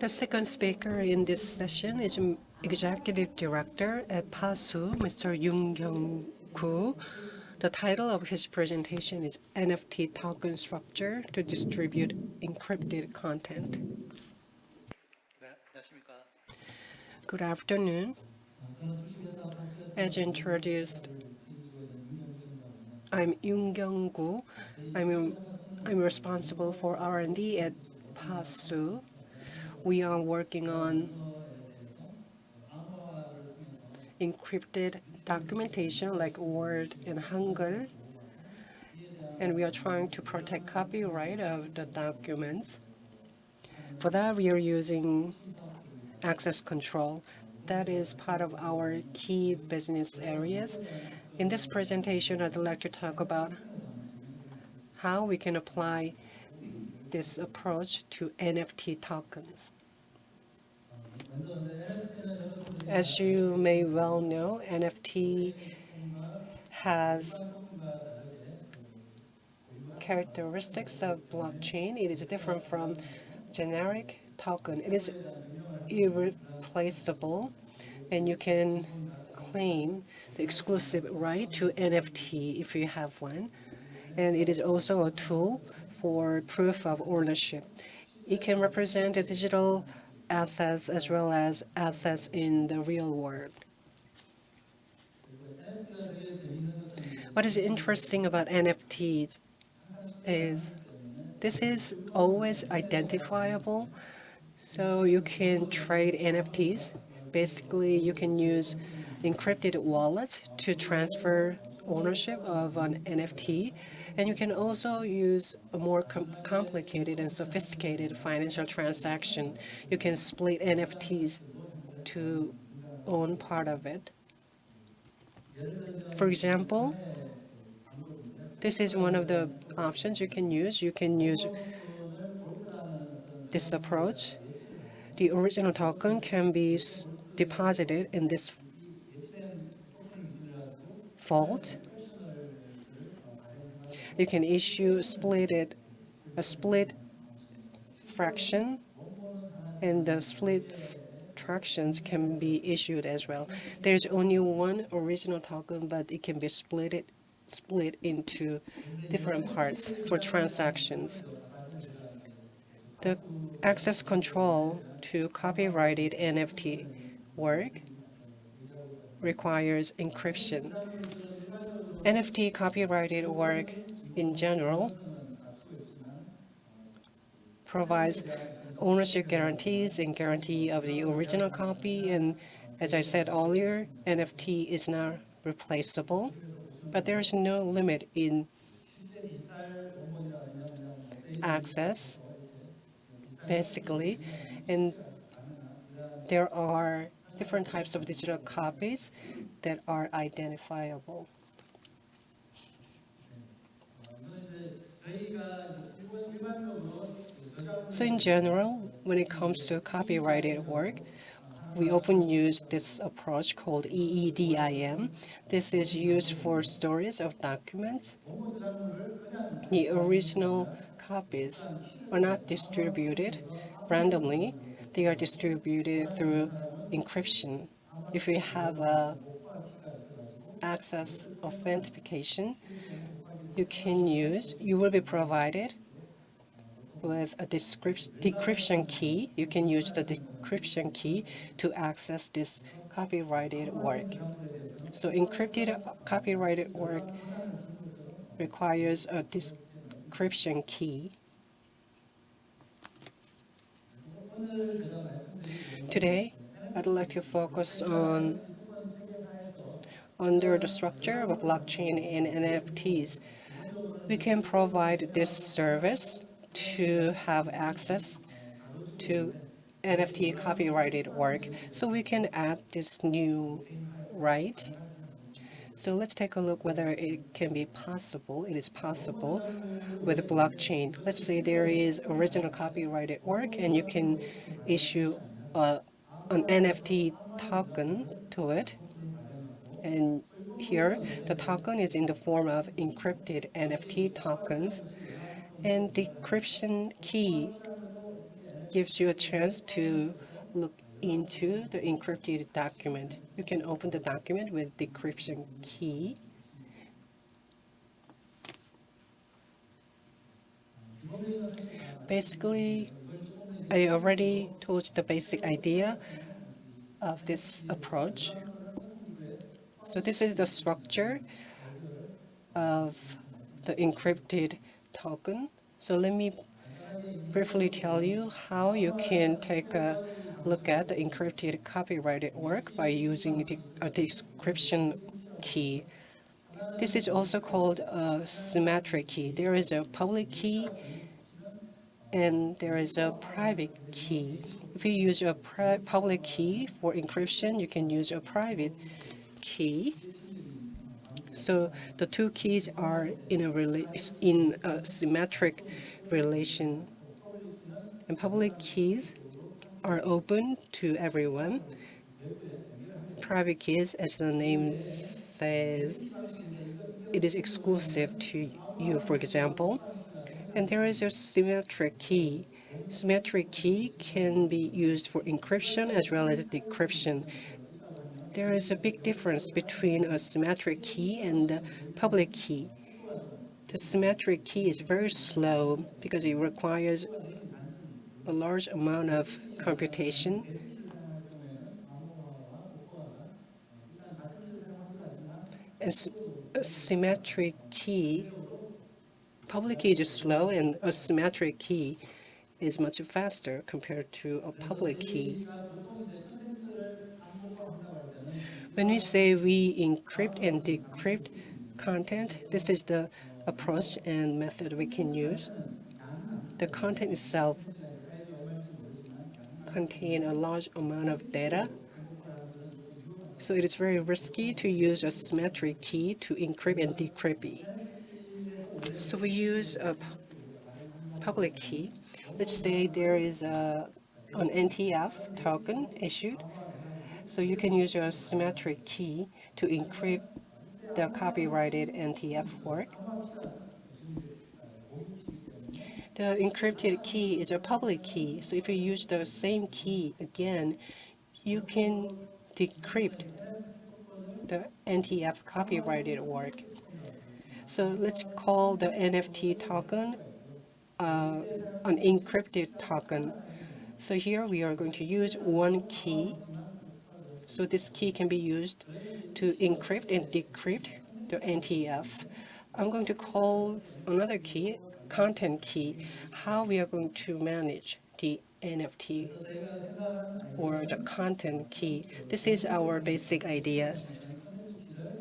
The second speaker in this session is Executive Director at Fasoo, Mr. Yoon Kyung-koo. The title of his presentation is NFT Token Structure to Distribute Encrypted Content. Good afternoon. As introduced, I'm Yoon Kyung-koo. I'm, I'm responsible for R&D at Fasoo. We are working on encrypted documentation like Word and Hangul, and we are trying to protect copyright of the documents. For that, we are using access control. That is part of our key business areas. In this presentation, I'd like to talk about how we can apply this approach to NFT tokens. As you may well know, NFT has characteristics of blockchain. It is different from generic token. It is irreplaceable, and you can claim the exclusive right to NFT if you have one. And it is also a tool for proof of ownership. It can represent digital assets as well as assets in the real world. What is interesting about NFTs is this is always identifiable, so you can trade NFTs. Basically, you can use encrypted wallets to transfer ownership of an NFT. And you can also use a more com complicated and sophisticated financial transaction. You can split NFTs to own part of it. For example, this is one of the options you can use. You can use this approach. The original token can be deposited in this vault you can issue split a split fraction, and the split fractions can be issued as well. There's only one original token, but it can be split split into different parts for transactions. The access control to copyrighted NFT work requires encryption. NFT copyrighted work in general provides ownership guarantees and guarantee of the original copy. And as I said earlier, NFT is not replaceable, but there is no limit in access, basically. And there are different types of digital copies that are identifiable. So in general, when it comes to copyrighted work, we often use this approach called DRM. This is used for storage of documents. The original copies are not distributed randomly. They are distributed through encryption. If we have a access authentication, you can use, you will be provided with a decryption key. You can use the decryption key to access this copyrighted work. So encrypted copyrighted work requires a decryption key. Today, I'd like to focus on under the structure of blockchain and NFTs we can provide this service to have access to NFT copyrighted work. So we can add this new right. So let's take a look whether it can be possible. It is possible with blockchain. Let's say there is original copyrighted work and you can issue a, an NFT token to it. And here, the token is in the form of encrypted NFT tokens, and decryption key gives you a chance to look into the encrypted document. You can open the document with decryption key. Basically, I already told the basic idea of this approach. So this is the structure of the encrypted token. So let me briefly tell you how you can take a look at the encrypted copyrighted work by using a decryption key. This is also called a symmetric key. There is a public key and there is a private key. If you use a public key for encryption, you can use a private key. So the two keys are in a, in a symmetric relation. And public keys are open to everyone. Private keys, as the name says, it is exclusive to you, for example. And there is a symmetric key. Symmetric key can be used for encryption as well as decryption. There is a big difference between a symmetric key and a public key. The symmetric key is very slow because it requires a large amount of computation. A symmetric key public key is slow and a symmetric key is much faster compared to a public key. When we say we encrypt and decrypt content, this is the approach and method we can use. The content itself contain a large amount of data, so it is very risky to use a symmetric key to encrypt and decrypt so we use a public key. Let's say there is a, an NTF token issued. So you can use your symmetric key to encrypt the copyrighted NTF work. The encrypted key is a public key, so if you use the same key again, you can decrypt the NTF copyrighted work. So let's call the NFT token uh, an encrypted token. So here we are going to use one key. So this key can be used to encrypt and decrypt the NTF. I'm going to call another key content key, how we are going to manage the NFT or the content key. This is our basic idea.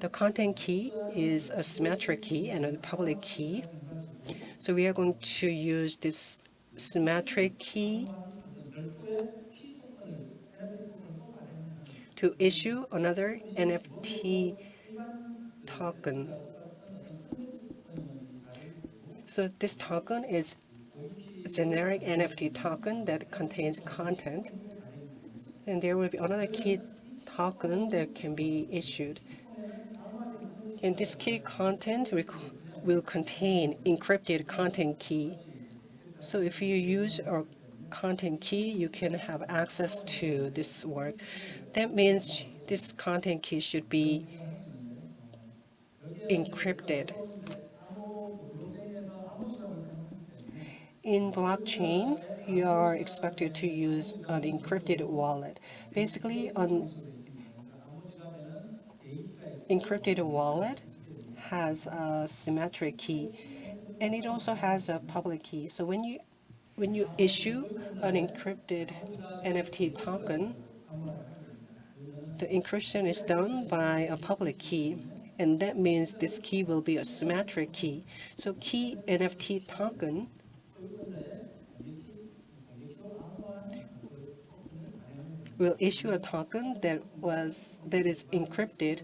The content key is a symmetric key and a public key. So we are going to use this symmetric key to issue another NFT token. So this token is a generic NFT token that contains content. And there will be another key token that can be issued. And this key content will contain encrypted content key. So if you use a content key, you can have access to this work. That means this content key should be encrypted. In blockchain, you are expected to use an encrypted wallet. Basically, an encrypted wallet has a symmetric key, and it also has a public key. So when you when you issue an encrypted NFT token, the encryption is done by a public key, and that means this key will be a symmetric key. So key NFT token will issue a token that was that is encrypted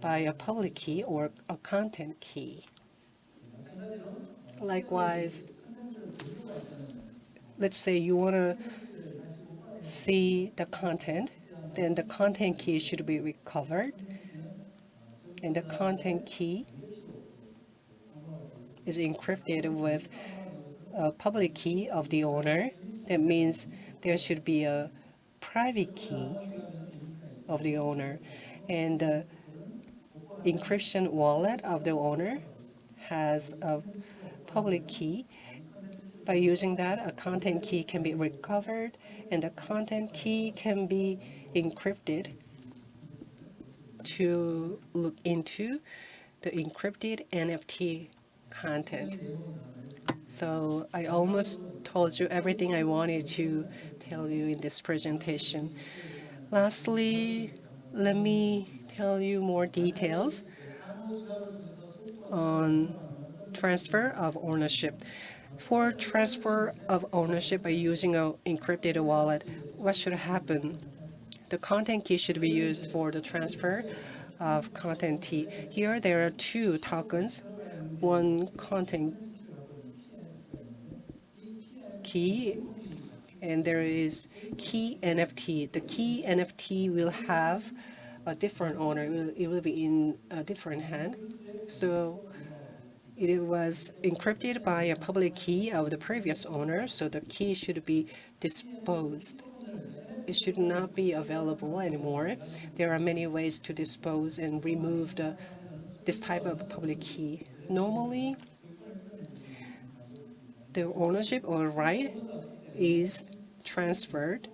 by a public key or a content key. Likewise, let's say you want to see the content, then the content key should be recovered. And the content key is encrypted with a public key of the owner. That means there should be a private key of the owner and the encryption wallet of the owner has a public key. By using that, a content key can be recovered and the content key can be encrypted to look into the encrypted NFT content. So I almost told you everything I wanted to tell you in this presentation. Lastly, let me tell you more details on transfer of ownership. For transfer of ownership by using an encrypted wallet, what should happen? The content key should be used for the transfer of content key. Here there are two tokens, one content key and there is key NFT. The key NFT will have a different owner. It will, it will be in a different hand. So it was encrypted by a public key of the previous owner, so the key should be disposed. It should not be available anymore. There are many ways to dispose and remove the, this type of public key. Normally, the ownership or right is transferred.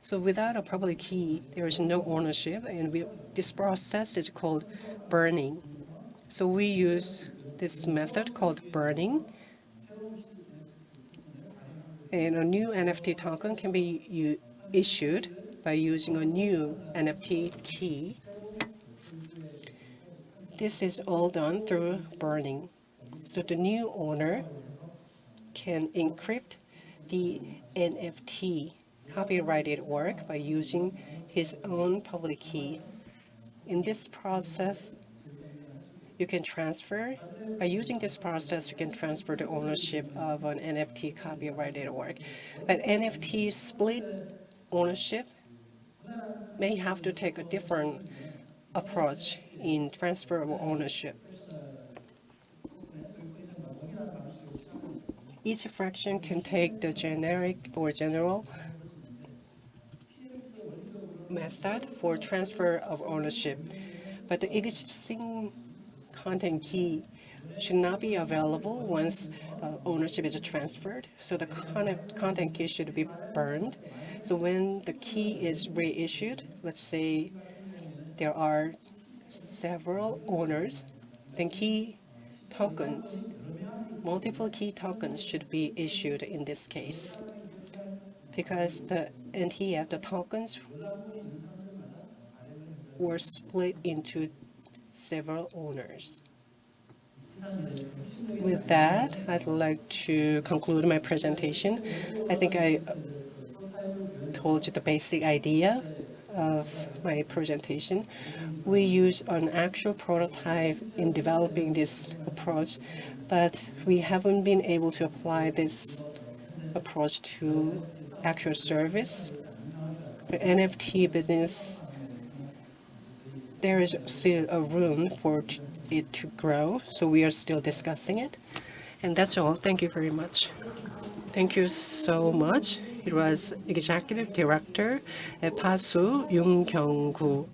So without a public key, there is no ownership, and we, this process is called burning. So we use this method called burning. And a new NFT token can be issued by using a new NFT key. This is all done through burning. So the new owner can encrypt the NFT copyrighted work by using his own public key. In this process, you can transfer, by using this process, you can transfer the ownership of an NFT copyrighted work. But NFT split ownership may have to take a different approach in transfer of ownership. Each fraction can take the generic or general method for transfer of ownership, but the existing content key should not be available once uh, ownership is transferred. So the content, content key should be burned. So when the key is reissued, let's say there are several owners, then key tokens, multiple key tokens should be issued in this case because the NTF, the tokens were split into several owners. With that, I'd like to conclude my presentation. I think I told you the basic idea of my presentation. We use an actual prototype in developing this approach, but we haven't been able to apply this approach to actual service. The NFT business there is still a room for it to grow, so we are still discussing it. And that's all. Thank you very much. Thank you so much. It was Executive Director at Fasoo, Yung Kyung-gu.